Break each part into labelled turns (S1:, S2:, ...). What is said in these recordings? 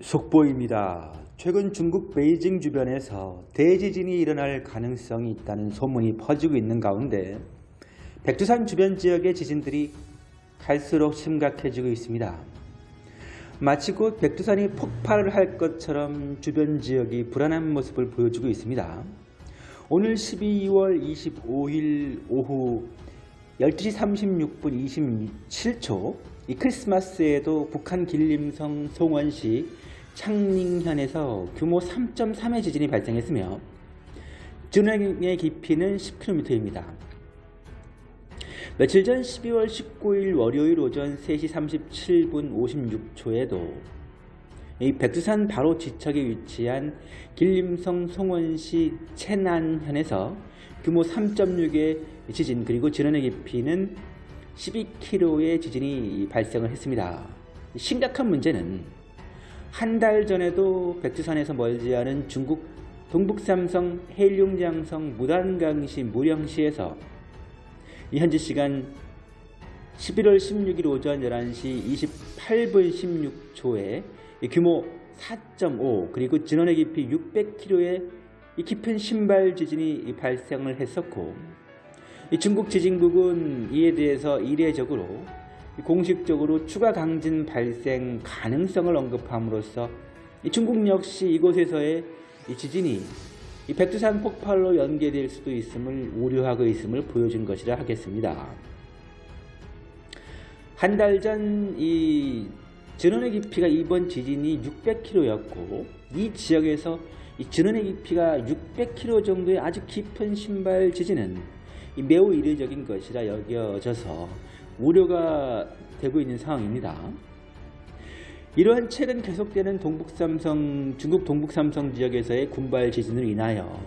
S1: 속보입니다. 최근 중국 베이징 주변에서 대지진이 일어날 가능성이 있다는 소문이 퍼지고 있는 가운데 백두산 주변 지역의 지진들이 갈수록 심각해지고 있습니다. 마치 곧 백두산이 폭발을 할 것처럼 주변 지역이 불안한 모습을 보여주고 있습니다. 오늘 12월 25일 오후 12시 36분 27초 이 크리스마스에도 북한 길림성 송원시 창寧현에서 규모 3.3의 지진이 발생했으며 진원의 깊이는 10km입니다. 며칠 전 12월 19일 월요일 오전 3시 37분 56초에도 이 백두산 바로 지척에 위치한 길림성 송원시 채난현에서 규모 3.6의 지진 그리고 진원의 깊이는 12km의 지진이 발생을 했습니다. 심각한 문제는 한 달 전에도 백두산에서 멀지 않은 중국 동북삼성 해룡장성 무단강시 무령시에서 현지 시간 11월 16일 오전 11시 28분 16초에 규모 4.5 그리고 진원의 깊이 600km의 깊은 신발 지진이 발생을 했었고 중국 지진국은 이에 대해서 이례적으로 공식적으로 추가 강진 발생 가능성을 언급함으로써 중국 역시 이곳에서의 지진이 백두산 폭발로 연계될 수도 있음을 우려하고 있음을 보여준 것이라 하겠습니다. 한 달 전이 진원의 깊이가 이번 지진이 600km였고 이 지역에서 이 진원의 깊이가 600km 정도의 아주 깊은 신발 지진은 매우 이례적인 것이라 여겨져서 우려가 되고 있는 상황입니다. 이러한 최근 계속되는 동북삼성, 중국 동북삼성 지역에서의 군발 지진으로 인하여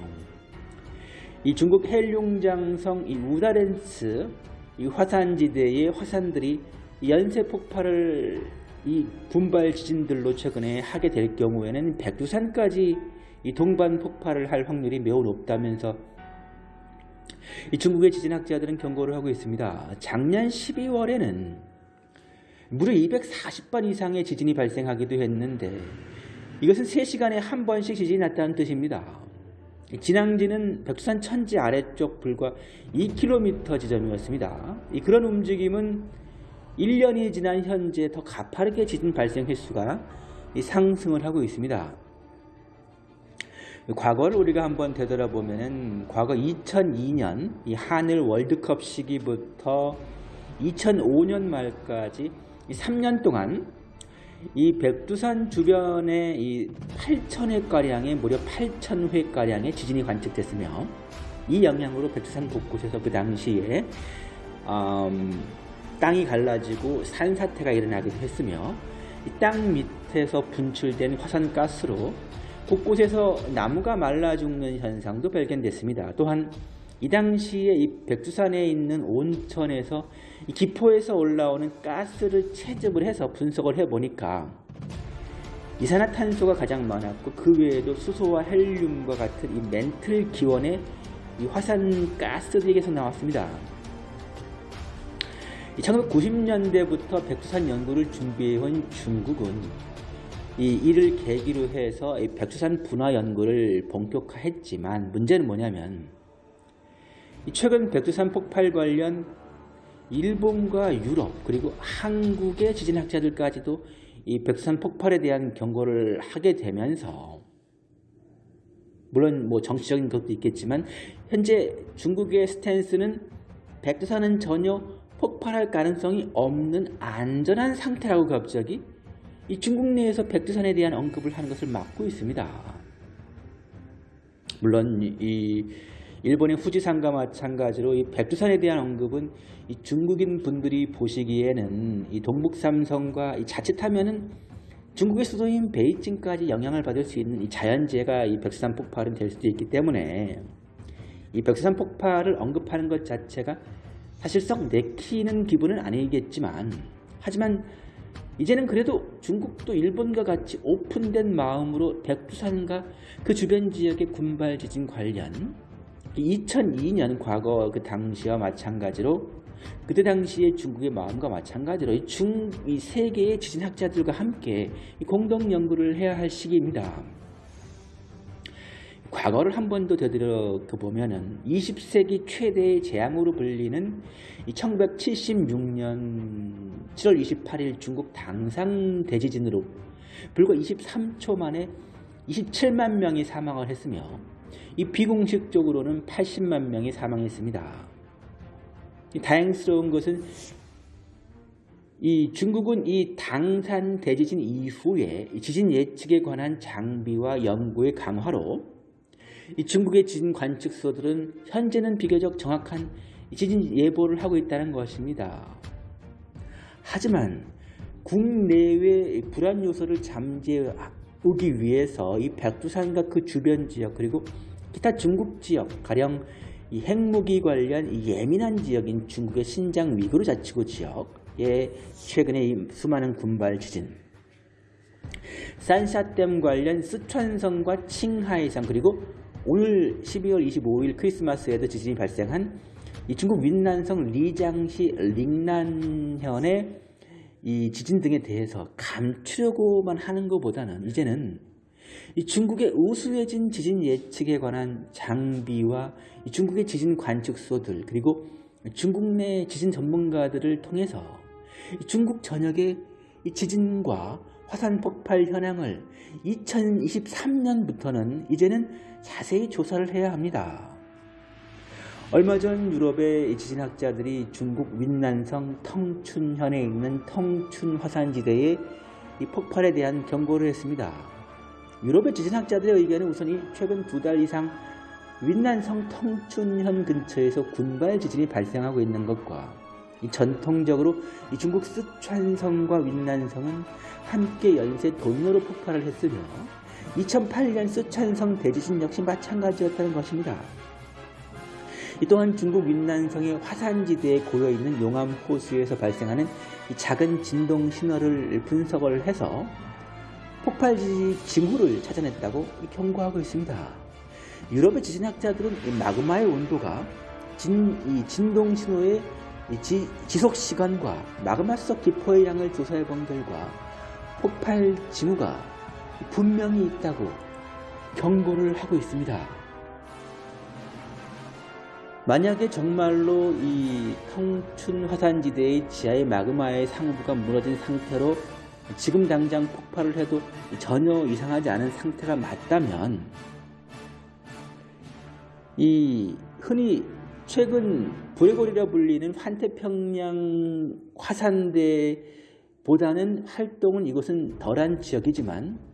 S1: 이 중국 헬룡장성 이 우다렌츠 이 화산지대의 화산들이 연쇄 폭발을 이 분발 지진들로 최근에 하게 될 경우에는 백두산까지 이 동반 폭발을 할 확률이 매우 높다면서 이 중국의 지진학자들은 경고를 하고 있습니다. 작년 12월에는 무려 240번 이상의 지진이 발생하기도 했는데 이것은 3시간에 한 번씩 지진이 났다는 뜻입니다. 진앙지는 백두산 천지 아래쪽 불과 2km 지점이었습니다. 그런 움직임은 1년이 지난 현재 더 가파르게 지진 발생 횟수가 상승을 하고 있습니다. 과거를 우리가 한번 되돌아보면 과거 2002년 이 한일 월드컵 시기부터 2005년 말까지 3년 동안 이 백두산 주변에 이 8,000회가량의 무려 8,000회가량의 지진이 관측됐으며 이 영향으로 백두산 곳곳에서 그 당시에 음, 땅이 갈라지고 산사태가 일어나기도 했으며 땅 밑에서 분출된 화산가스로 곳곳에서 나무가 말라 죽는 현상도 발견됐습니다. 또한 이 당시에 이 백두산에 있는 온천에서 기포에서 올라오는 가스를 채집을 해서 분석을 해보니까 이산화탄소가 가장 많았고 그 외에도 수소와 헬륨과 같은 이 멘틀 기원의 이 화산 가스들이 계속 나왔습니다. 1990년대부터 백두산 연구를 준비해온 중국은 이 이를 계기로 해서 백두산 분화 연구를 본격화했지만 문제는 뭐냐면 최근 백두산 폭발 관련 일본과 유럽 그리고 한국의 지진학자들까지도 이 백두산 폭발에 대한 경고를 하게 되면서 물론 뭐 정치적인 것도 있겠지만 현재 중국의 스탠스는 백두산은 전혀 폭발할 가능성이 없는 안전한 상태라고 갑자기 이 중국 내에서 백두산에 대한 언급을 하는 것을 막고 있습니다. 물론 이 일본의 후지산과 마찬가지로 이 백두산에 대한 언급은 이 중국인 분들이 보시기에는 이 동북삼성과 이 자칫하면은 중국의 수도인 베이징까지 영향을 받을 수 있는 이 자연재해가 이 백두산 폭발은 될 수도 있기 때문에 이 백두산 폭발을 언급하는 것 자체가 사실 썩 내키는 기분은 아니겠지만 하지만 이제는 그래도 중국도 일본과 같이 오픈된 마음으로 백두산과 그 주변 지역의 군발 지진 관련 2002년 과거 그 당시와 마찬가지로 그때 당시에 중국의 마음과 마찬가지로 이 중, 이 세계의 지진학자들과 함께 이 공동 연구를 해야 할 시기입니다. 과거를 한 번 더 되돌아 보면은 20세기 최대의 재앙으로 불리는 1976년 7월 28일 중국 당상 대지진으로 불과 23초 만에 27만 명이 사망을 했으며 이 비공식적으로는 80만 명이 사망했습니다. 다행스러운 것은 이 중국은 이 당산 대지진 이후에 지진 예측에 관한 장비와 연구의 강화로 이 중국의 지진 관측소들은 현재는 비교적 정확한 지진 예보를 하고 있다는 것입니다. 하지만 국내외 불안 요소를 잠재우기 위해서 이 백두산과 그 주변 지역 그리고 기타 중국 지역 가령 이 핵무기 관련 이 예민한 지역인 중국의 신장 위구르 자치구 지역에 최근에 이 수많은 군발 지진 산샤댐 관련 쓰촨성과 칭하이성 그리고 오늘 12월 25일 크리스마스에도 지진이 발생한 이 중국 윈난성 리장시 링난현의 이 지진 등에 대해서 감추려고만 하는 것보다는 이제는 이 중국의 우수해진 지진 예측에 관한 장비와 이 중국의 지진 관측소들 그리고 중국 내 지진 전문가들을 통해서 이 중국 전역의 이 지진과 화산 폭발 현황을 2023년부터는 이제는 자세히 조사를 해야 합니다. 얼마 전 유럽의 지진학자들이 중국 윈난성 텅춘현에 있는 텅춘 화산지대의 이 폭발에 대한 경고를 했습니다. 유럽의 지진학자들의 의견은 우선 이 최근 두 달 이상 윈난성 텅춘현 근처에서 군발 지진이 발생하고 있는 것과 이 전통적으로 이 중국 쓰촨성과 윈난성은 함께 연쇄 돈으로 폭발을 했으며 2008년 쓰촨성 대지진 역시 마찬가지였다는 것입니다. 이 또한 중국 윈난성의 화산지대에 고여있는 용암 호수에서 발생하는 작은 진동 신호를 분석을 해서 폭발 징후를 찾아냈다고 경고하고 있습니다. 유럽의 지진학자들은 마그마의 온도가 진, 이 진동 신호의 지, 지속 시간과 마그마 속 기포의 양을 조사해 본 결과 폭발 징후가 분명히 있다고 경고를 하고 있습니다. 만약에 정말로 이 청춘 화산지대의 지하의 마그마의 상부가 무너진 상태로 지금 당장 폭발을 해도 전혀 이상하지 않은 상태가 맞다면 이 흔히 최근 브레골이라 불리는 환태평양 화산대보다는 활동은 이곳은 덜한 지역이지만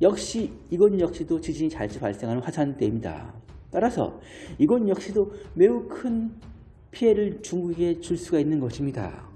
S1: 역시 이곳 역시도 지진이 자주 발생하는 화산대입니다. 따라서 이건 역시도 매우 큰 피해를 중국에 줄 수가 있는 것입니다.